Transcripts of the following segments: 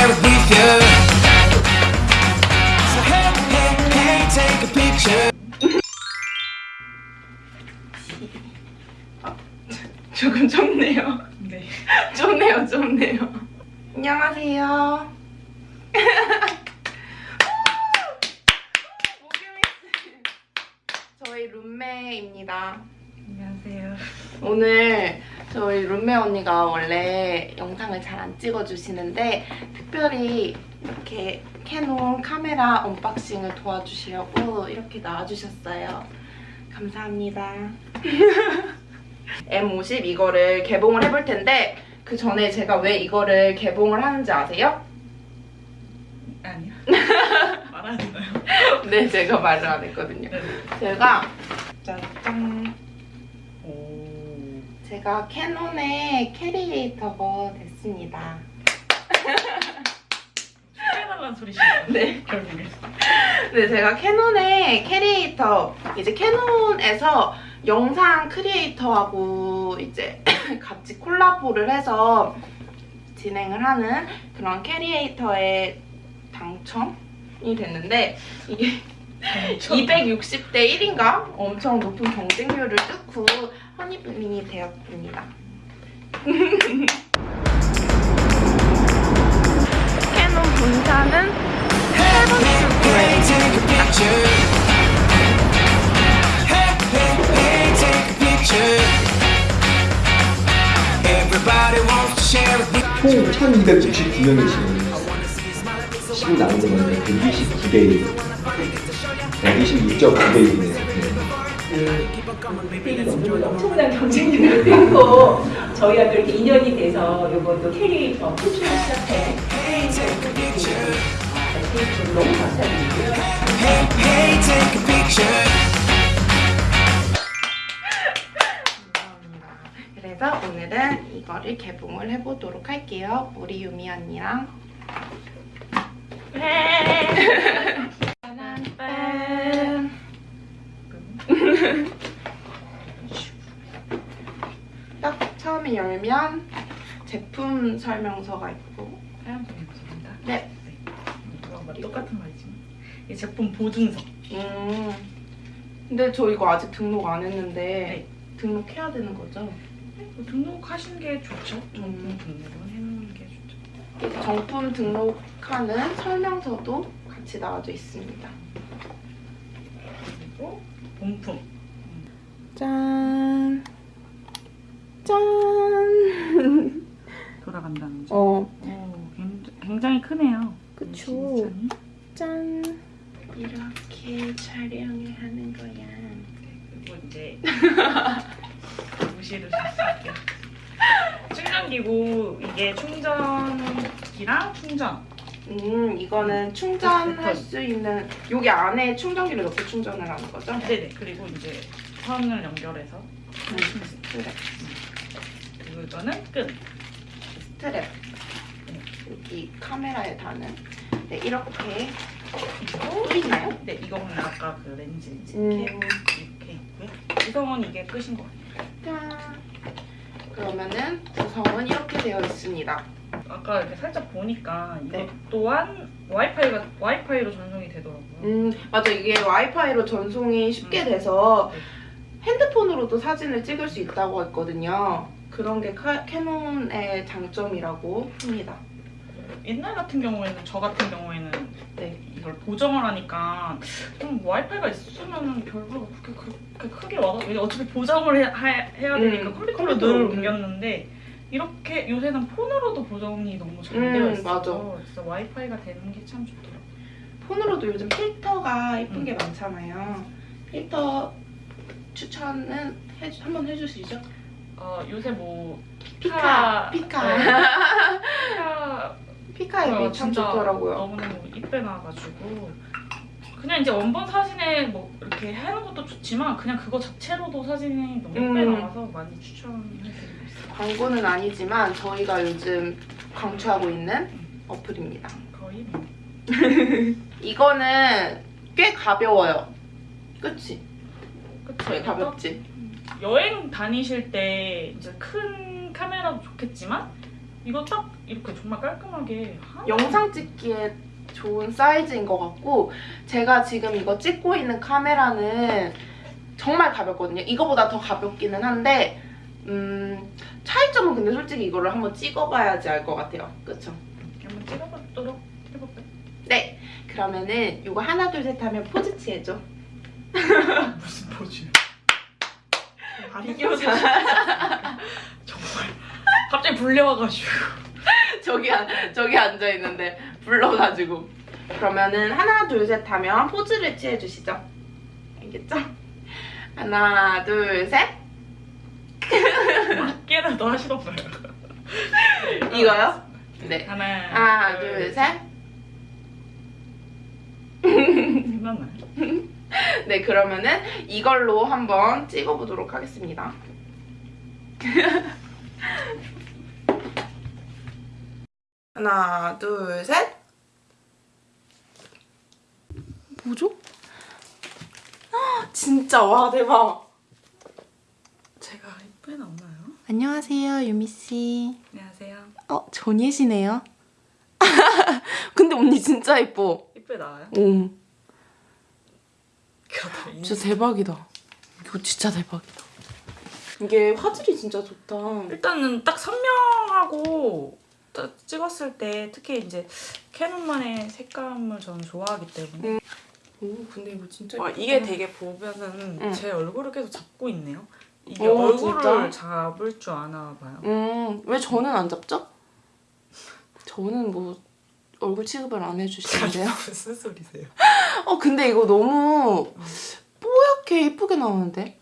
there with you So hey, hey, hey, take a picture 아, 조금 좁네요 네 좁네요 좁네요 안녕하세요 저희 룸메입니다 안녕하세요 오늘 저희 룸메 언니가 원래 영상을 잘 안 찍어주시는데 특별히 이렇게 캐논 카메라 unboxing을 도와주시려고 이렇게 나와주셨어요. 감사합니다. M50 이거를 개봉을 해볼 텐데 그 전에 제가 왜 이거를 개봉을 하는지 아세요? 아니요. 말하지 마요. 네, 제가 말을 안 했거든요. 네. 제가 제가 캐논의 캐리에이터가 됐습니다. 축하해달라는 소리시네요. 네. 결국에. 네, 제가 캐논의 캐리에이터, 이제 캐논에서 영상 creator하고 이제 같이 콜라보를 해서 진행을 하는 그런 캐리에이터에 당첨이 됐는데 이게 260대 1인가? 엄청 높은 경쟁률을 뚫고 허니블링이 되었습니다. 캐논 본사는. 총 1269명의 지금 시고 나온 거는 129대 1 126.9대 1이네요 엄청난 경쟁률을 뚫고 저희와 또 이렇게 인연이 돼서 이것도 캐리에이터 풀출을 시작해 너무 감사드리고요. 그래서 오늘은 이거를 개봉을 해보도록 할게요. 우리 유미 언니랑. 짠. 딱 처음에 열면 제품 설명서가 있고 사연 보내주십니다. 네. 이거 뭐 똑같은 말이지만 이 제품 보증서. 음. 근데 저 이거 아직 등록 안 했는데 네. 등록해야 되는 거죠? 뭐 등록하시는 게 좋죠. 정품 음. 등록은 해놓는 게 좋죠. 정품 등록하는 설명서도 같이 나와져 있습니다. 그리고 본품. 짠. 짠. 돌아간다는 점. 어, 오, 굉장히, 굉장히 크네요. 그쵸. 짠. 이렇게 촬영을 하는 거야. 그리고 이제 무시를 했을게요. 충전기고 이게 충전기랑 충전. 음, 이거는 충전할 수 있는 여기 안에 충전기를 넣고 충전을 하는 거죠? 네네. 그리고 이제 선을 연결해서 스트랩. 그리 고 이거는 끈. 스트랩. 여기 카메라에 다는. 네, 이렇게 또 있나요? 네, 이거는 아까 그 렌즈 이제 음. 이렇게, 이렇게 있고요. 구성은 이게 끝인 것 같아요. 짠. 그러면은 구성은 이렇게 되어 있습니다. 아까 이렇게 살짝 보니까 이것 네. 또한 와이파이가 와이파이로 전송이 되더라고요. 음, 맞아. 이게 와이파이로 전송이 쉽게 돼서 네. 핸드폰으로도 사진을 찍을 수 있다고 했거든요. 그런 게 카- 캐논의 장점이라고 합니다. 옛날 같은 경우에는 저 같은 경우에는 네. 이걸 보정을 하니까 좀 와이파이가 있으면 별로 그렇게 그렇게 크게 와서 어차피 보정을 해, 야 되니까 음, 컴퓨터로 늘 음. 옮겼는데 이렇게 요새는 폰으로도 보정이 너무 잘 음, 되어 있어서 맞아. 와이파이가 되는 게 참 좋더라고요. 폰으로도 요즘 필터가 예쁜 음. 게 많잖아요. 필터 추천은 해, 한번 해주시죠. 어, 요새 뭐 피카, 피카. 네. 피카 피카 앱이 참 좋더라고요. 너무너무 이쁘게 나와가지고 그냥 이제 원본 사진에 뭐 이렇게 해놓은 것도 좋지만 그냥 그거 자체로도 사진이 너무 이쁘게 음. 나와서 많이 추천해드리고 있어요. 광고는 아니지만 저희가 요즘 강추하고 있는 어플입니다. 거의 뭐 이거는 꽤 가벼워요. 그치? 그쵸? 되게 가볍지? 여행 다니실 때 이제 큰 카메라도 좋겠지만 이거 딱 이렇게 정말 깔끔하게 영상 찍기에 좋은 사이즈인 것 같고 제가 지금 이거 찍고 있는 카메라는 정말 가볍거든요. 이거보다 더 가볍기는 한데 음, 차이점은 근데 솔직히 이거를 한번 찍어봐야지 알 것 같아요. 그쵸? 한번 그러면은 이거 하나 둘 셋 하면 포즈 취해줘. 무슨 포즈? 비교 정말 갑자기 불려와가지고 저기 안, 저기 앉아 있는데 불러가지고 그러면은 하나 둘 셋 하면 포즈를 취해 주시죠. 알겠죠? 하나 둘 셋. 맞게라도 하시던가요? 이거요? 네. 하나 하나 둘 셋. 끝났나요? 네 그러면은 이걸로 한번 찍어보도록 하겠습니다. 하나 둘 셋. 뭐죠? 헉, 진짜 와 대박. 제가 이쁘게 나오나요? 안녕하세요 유미 씨. 안녕하세요 어 전예시네요. 근데 언니 진짜 예뻐. 이쁘게 나와요? 오 그거 진짜 대박이다. 이거 진짜 대박이다. 이게 화질이 진짜 좋다. 일단은 딱 선명하고 딱 찍었을 때 특히 이제 캐논만의 색감을 저는 좋아하기 때문에 오 근데 이거 진짜 와. 이게 되게 보면은 응. 제 얼굴을 계속 잡고 있네요. 이게 오, 얼굴을 진짜? 잡을 줄 아나 봐요. 음, 왜 저는 안 잡죠? 저는 뭐 얼굴 취급을 안 해주시는데요. 무슨 소리세요? 어, 근데 이거 너무 뽀얗게 이쁘게 나오는데?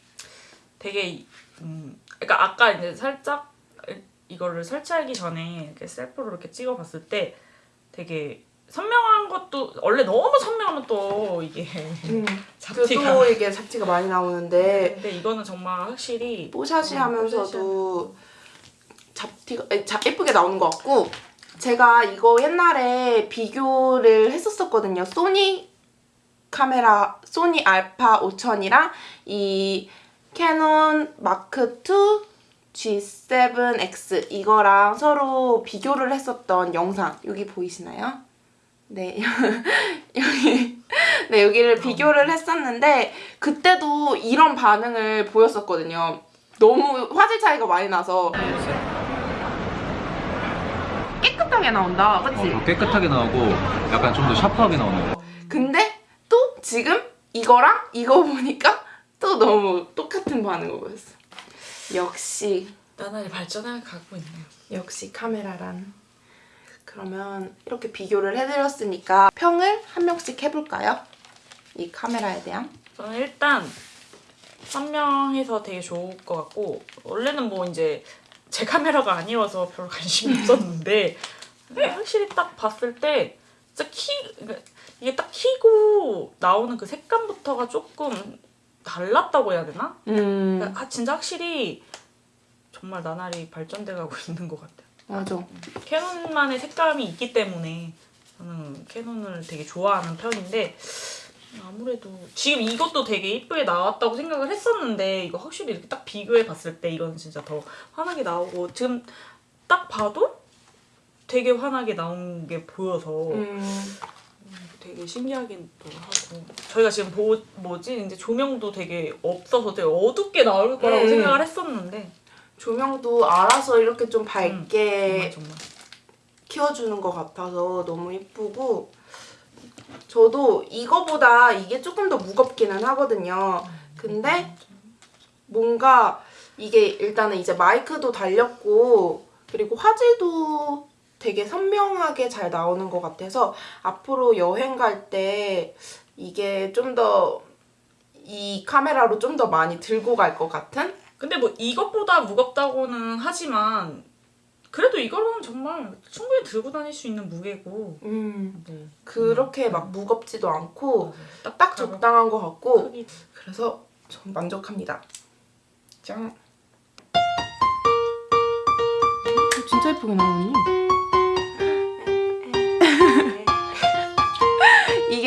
되게 이- 음 그러니까 아까 이제 살짝 이거를 설치하기 전에 이렇게 셀프로 이렇게 찍어봤을 때 되게 선명한 것도 원래 너무 선명하면 또 이게 음, 잡티가 또 이게 잡티가 많이 나오는데 근데 이거는 정말 확실히 뽀샤시 음, 하면서도 잡티가 에, 자, 예쁘게 나오는 것 같고 제가 이거 옛날에 비교를 했었었거든요. 소니 카메라 소니 알파 5000이랑 이 캐논 마크 2 G7X 이거랑 서로 비교를 했었던 영상 여기 보이시나요? 네 여기 네 여기를 비교를 했었는데 그때도 이런 반응을 보였었거든요. 너무 화질 차이가 많이 나서 깨끗하게 나온다, 그치? 어, 더 깨끗하게 나오고 약간 좀 더 샤프하게 나오는 거. 근데 또 지금 이거랑 이거 보니까 또 너무 똑같은 반응을 보였어. 역시 나날이 발전해 가고 있네요. 역시 카메라란. 그러면 이렇게 비교를 해드렸으니까 평을 한 명씩 해볼까요? 이 카메라에 대한. 저는 일단 선명해서 되게 좋을 것 같고 원래는 뭐 이제 제 카메라가 아니어서 별로 관심이 없었는데 확실히 딱 봤을 때 진짜 키 그러니까 이게 딱 키고 나오는 그 색감부터가 조금 달랐다고 해야 되나? 음, 아 진짜 확실히 정말 나날이 발전돼 가고 있는 것 같아요. 맞아. 캐논만의 색감이 있기 때문에 저는 캐논을 되게 좋아하는 편인데 아무래도 지금 이것도 되게 이쁘게 나왔다고 생각을 했었는데 이거 확실히 이렇게 딱 비교해 봤을 때 이건 진짜 더 환하게 나오고 지금 딱 봐도 되게 환하게 나온 게 보여서 음, 되게 신기하긴 또 하고. 저희가 지금 보, 뭐지? 이제 조명도 되게 없어서 되게 어둡게 나올 거라고 음. 생각을 했었는데. 조명도 알아서 이렇게 좀 밝게 정말 정말. 키워주는 것 같아서 너무 이쁘고. 저도 이거보다 이게 조금 더 무겁기는 하거든요. 근데 뭔가 이게 일단은 이제 마이크도 달렸고 그리고 화질도 되게 선명하게 잘 나오는 것 같아서 앞으로 여행 갈 때 이게 좀 더 이 카메라로 좀 더 많이 들고 갈 것 같은 근데 뭐 이것보다 무겁다고는 하지만 그래도 이거는 정말 충분히 들고 다닐 수 있는 무게고 음, 네. 그렇게 막 무겁지도 않고 딱, 딱 적당한 것 같고 크기. 그래서 전 만족합니다. 짠. 어, 진짜 예쁘게 나오니?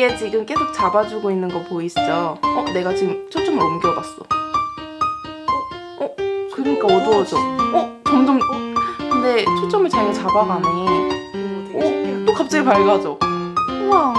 이게 지금 계속 잡아주고 있는 거 보이시죠? 어, 내가 지금 초점을 옮겨봤어. 어, 어, 그러니까 어두워져. 어, 점점. 근데 초점을 자기가 잡아가네. 어. 또 갑자기 밝아져. 우와.